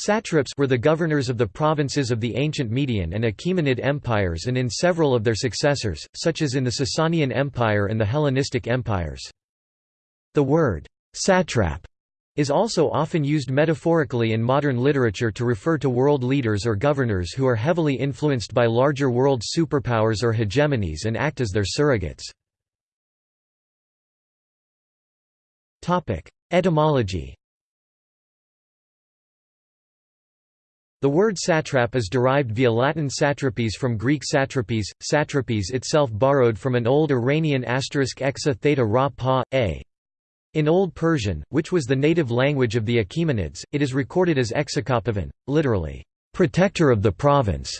Satraps were the governors of the provinces of the ancient Median and Achaemenid empires and in several of their successors, such as in the Sasanian Empire and the Hellenistic empires. The word «satrap» is also often used metaphorically in modern literature to refer to world leaders or governors who are heavily influenced by larger world superpowers or hegemonies and act as their surrogates. Etymology The word satrap is derived via Latin satrapies from Greek satrapies, satrapies itself borrowed from an old Iranian asterisk exa theta ra pa, a. In Old Persian, which was the native language of the Achaemenids, it is recorded as exakopavan, literally, protector of the province.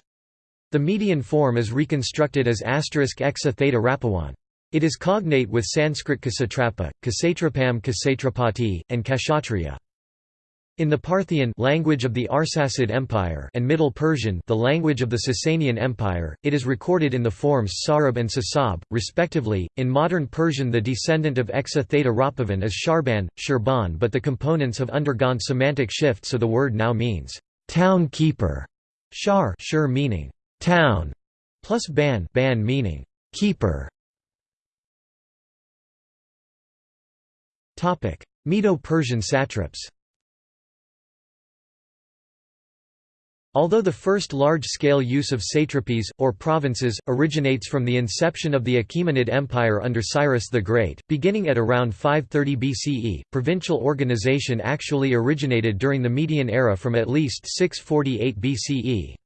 The median form is reconstructed as asterisk exa theta rapawan. It is cognate with Sanskrit kasatrapa, kasatrapam kasatrapati, and kashatriya. In the Parthian language of the Arsacid Empire and Middle Persian the language of the Sasanian Empire, it is recorded in the forms Sarab and Sasab, respectively. In modern Persian the descendant of Exa Theta Rapavan is Sharban, Shirban but the components have undergone semantic shift so the word now means town keeper, shar shur meaning town, plus ban, ban meaning keeper. Medo-Persian satraps Although the first large-scale use of satrapies, or provinces, originates from the inception of the Achaemenid Empire under Cyrus the Great, beginning at around 530 BCE, provincial organization actually originated during the Median era from at least 648 BCE.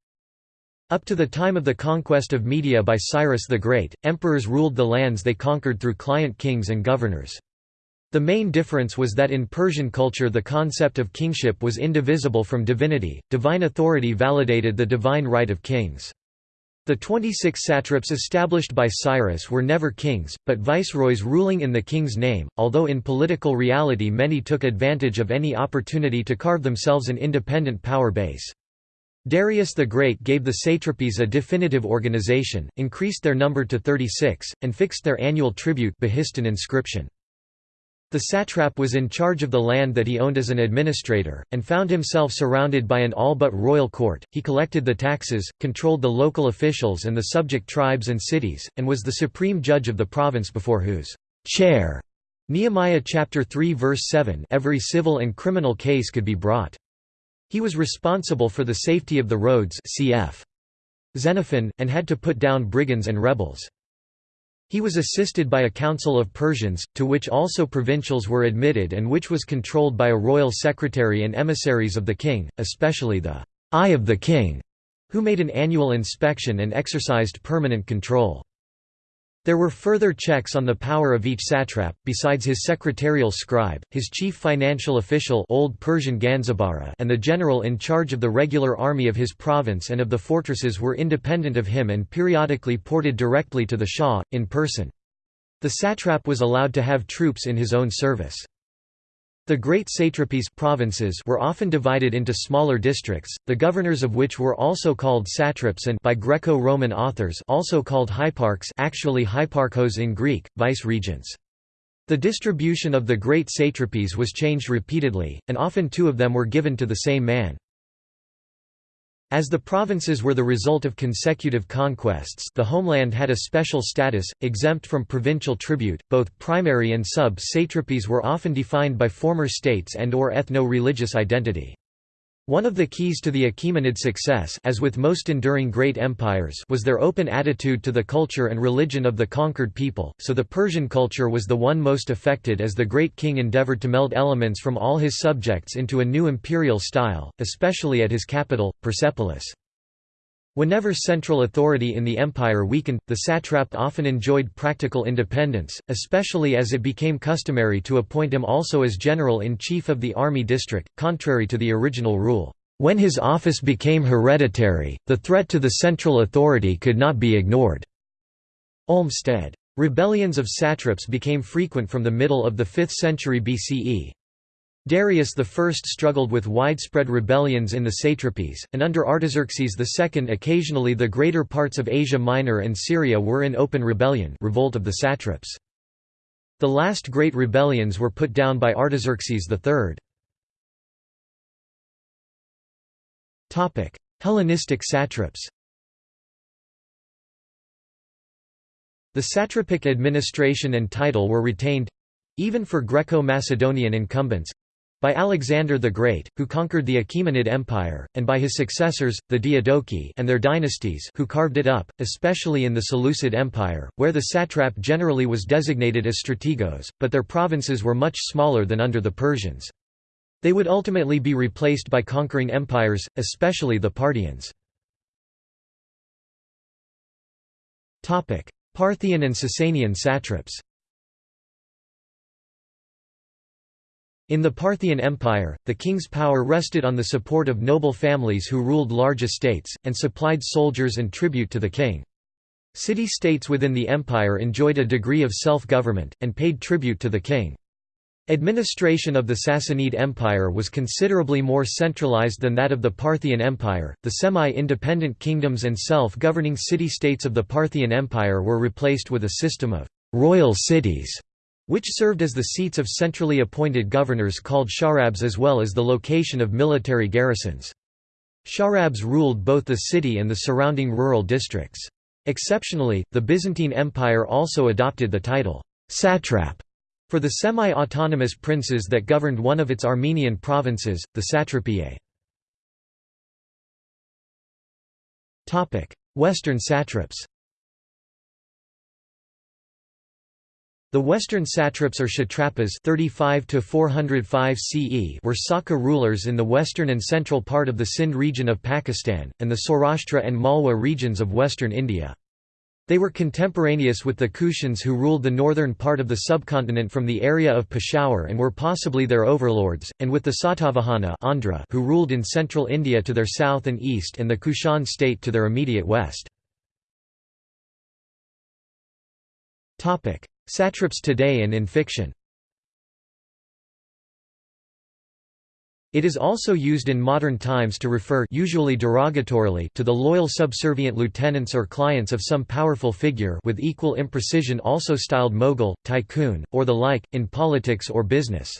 Up to the time of the conquest of Media by Cyrus the Great, emperors ruled the lands they conquered through client kings and governors. The main difference was that in Persian culture the concept of kingship was indivisible from divinity, divine authority validated the divine right of kings. The 26 satraps established by Cyrus were never kings, but viceroys ruling in the king's name, although in political reality many took advantage of any opportunity to carve themselves an independent power base. Darius the Great gave the satrapies a definitive organization, increased their number to 36, and fixed their annual tribute Behistun inscription. The satrap was in charge of the land that he owned as an administrator, and found himself surrounded by an all but royal court. He collected the taxes, controlled the local officials and the subject tribes and cities, and was the supreme judge of the province before whose chair Nehemiah chapter 3 verse 7 every civil and criminal case could be brought. He was responsible for the safety of the roads cf. Xenophon, and had to put down brigands and rebels. He was assisted by a council of Persians, to which also provincials were admitted and which was controlled by a royal secretary and emissaries of the king, especially the eye of the king, who made an annual inspection and exercised permanent control. There were further checks on the power of each satrap, besides his secretarial scribe, his chief financial official Old Persian Ganzabara and the general in charge of the regular army of his province and of the fortresses were independent of him and periodically ported directly to the Shah, in person. The satrap was allowed to have troops in his own service. The great satrapies provinces were often divided into smaller districts, the governors of which were also called satraps and by Greco-Roman authors also called hyparchs actually hyparchos in Greek, vice-regents. The distribution of the great satrapies was changed repeatedly, and often two of them were given to the same man. As the provinces were the result of consecutive conquests the homeland had a special status, exempt from provincial tribute. Both primary and sub-satrapies were often defined by former states and or ethno-religious identity. One of the keys to the Achaemenid success as with most enduring great empires was their open attitude to the culture and religion of the conquered people, so the Persian culture was the one most affected as the great king endeavored to meld elements from all his subjects into a new imperial style, especially at his capital, Persepolis. Whenever central authority in the empire weakened, the satrap often enjoyed practical independence, especially as it became customary to appoint him also as general-in-chief of the army district, contrary to the original rule. When his office became hereditary, the threat to the central authority could not be ignored. Olmsted. Rebellions of satraps became frequent from the middle of the 5th century BCE. Darius I struggled with widespread rebellions in the satrapies, and under Artaxerxes II occasionally the greater parts of Asia Minor and Syria were in open rebellion revolt of the satraps. The last great rebellions were put down by Artaxerxes III. Hellenistic satraps The satrapic administration and title were retained—even for Greco-Macedonian incumbents, by Alexander the Great, who conquered the Achaemenid Empire, and by his successors, the Diadochi and their dynasties who carved it up, especially in the Seleucid Empire, where the satrap generally was designated as strategos, but their provinces were much smaller than under the Persians. They would ultimately be replaced by conquering empires, especially the Parthians. Parthian and Sasanian satraps In the Parthian Empire, the king's power rested on the support of noble families who ruled large estates, and supplied soldiers and tribute to the king. City-states within the empire enjoyed a degree of self-government, and paid tribute to the king. Administration of the Sassanid Empire was considerably more centralized than that of the Parthian Empire. The semi-independent kingdoms and self-governing city-states of the Parthian Empire were replaced with a system of royal cities which served as the seats of centrally appointed governors called sharabs as well as the location of military garrisons. Sharabs ruled both the city and the surrounding rural districts. Exceptionally, the Byzantine Empire also adopted the title satrap for the semi-autonomous princes that governed one of its Armenian provinces, the satrapiae. Western satraps The western satraps or kshatrapas 35 to 405 CE were Saka rulers in the western and central part of the Sindh region of Pakistan, and the Saurashtra and Malwa regions of western India. They were contemporaneous with the Kushans who ruled the northern part of the subcontinent from the area of Peshawar and were possibly their overlords, and with the Satavahana Andhra who ruled in central India to their south and east and the Kushan state to their immediate west. Satraps today and in fiction It is also used in modern times to refer usually derogatorily to the loyal subservient lieutenants or clients of some powerful figure with equal imprecision also styled mogul, tycoon, or the like, in politics or business.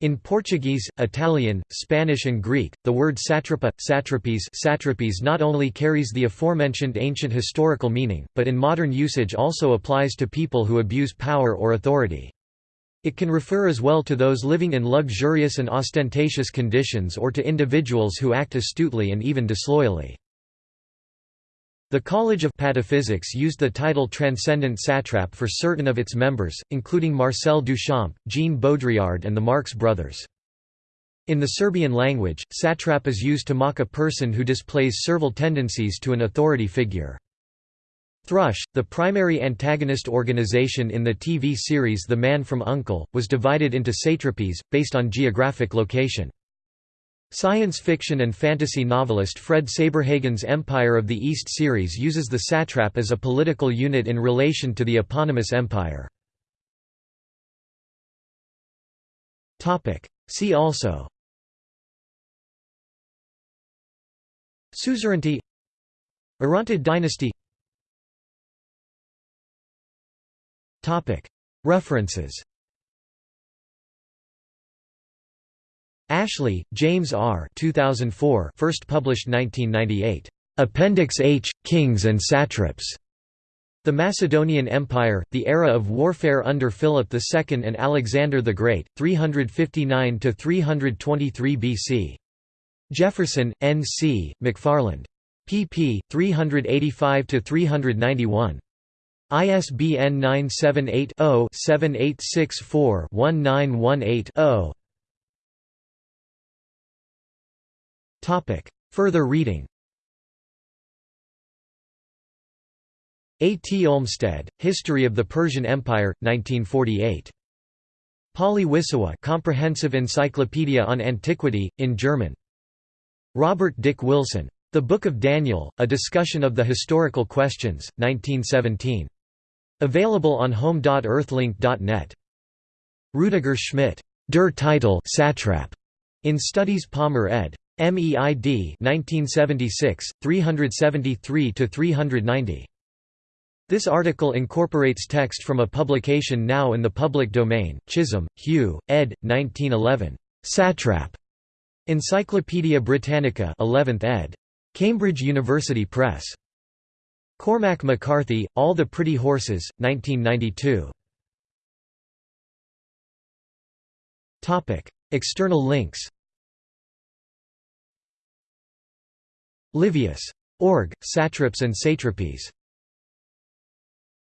In Portuguese, Italian, Spanish and Greek, the word satrapa, satrapies, satrapies not only carries the aforementioned ancient historical meaning, but in modern usage also applies to people who abuse power or authority. It can refer as well to those living in luxurious and ostentatious conditions or to individuals who act astutely and even disloyally. The College of Pataphysics used the title Transcendent Satrap for certain of its members, including Marcel Duchamp, Jean Baudrillard and the Marx brothers. In the Serbian language, satrap is used to mock a person who displays servile tendencies to an authority figure. Thrush, the primary antagonist organization in the TV series The Man from U.N.C.L.E., was divided into satrapies, based on geographic location. Science fiction and fantasy novelist Fred Saberhagen's Empire of the East series uses the satrap as a political unit in relation to the eponymous empire. See also Suzerainty Orontid dynasty References Ashley, James R. 2004 first published 1998. Appendix H – Kings and Satraps. The Macedonian Empire, the era of warfare under Philip II and Alexander the Great, 359–323 BC. Jefferson, N. C., McFarland. pp. 385–391. ISBN 978 0 7864 1918 0. Further reading A. T. Olmsted, History of the Persian Empire, 1948. Pauly-Wissowa Comprehensive Encyclopedia on Antiquity, in German. Robert Dick Wilson. The Book of Daniel, A Discussion of the Historical Questions, 1917. Available on home.earthlink.net. Rudiger Schmitt. Der Titel Satrap, in Studies Palmer ed. MEID 1976 373 to 390 this article incorporates text from a publication now in the public domain, Chisholm, Hugh, ed. 1911. Satrap. Encyclopædia Britannica 11th ed. Cambridge University Press. Cormac McCarthy, All the Pretty Horses, 1992. External links Livius. Org, Satraps and Satrapies.